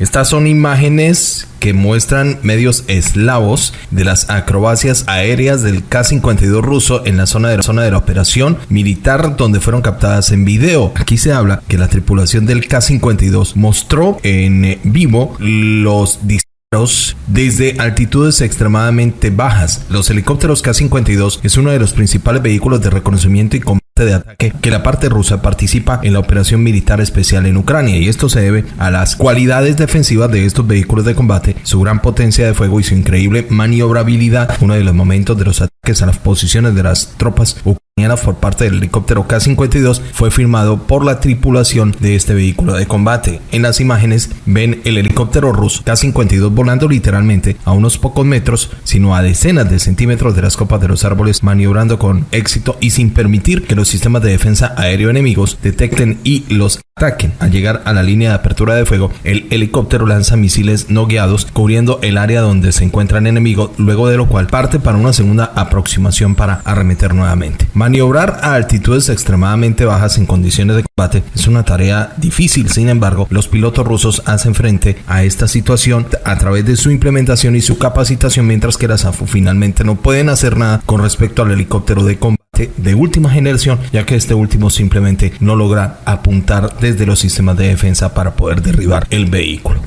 Estas son imágenes que muestran medios eslavos de las acrobacias aéreas del K-52 ruso en la zona de la zona de la operación militar donde fueron captadas en video. Aquí se habla que la tripulación del K-52 mostró en vivo los disparos desde altitudes extremadamente bajas. Los helicópteros K-52 es uno de los principales vehículos de reconocimiento y combate de ataque que la parte rusa participa en la operación militar especial en Ucrania y esto se debe a las cualidades defensivas de estos vehículos de combate, su gran potencia de fuego y su increíble maniobrabilidad, uno de los momentos de los ataques a las posiciones de las tropas ucranianas por parte del helicóptero K-52 fue firmado por la tripulación de este vehículo de combate. En las imágenes ven el helicóptero ruso K-52 volando literalmente a unos pocos metros, sino a decenas de centímetros de las copas de los árboles, maniobrando con éxito y sin permitir que los sistemas de defensa aéreo enemigos detecten y los ataquen. Al llegar a la línea de apertura de fuego, el helicóptero lanza misiles no guiados cubriendo el área donde se encuentra el enemigo, luego de lo cual parte para una segunda aproximación para arremeter nuevamente. Maniobrar a altitudes extremadamente bajas en condiciones de combate es una tarea difícil, sin embargo, los pilotos rusos hacen frente a esta situación a través de su implementación y su capacitación, mientras que las AFU finalmente no pueden hacer nada con respecto al helicóptero de combate de última generación, ya que este último simplemente no logra apuntar desde los sistemas de defensa para poder derribar el vehículo.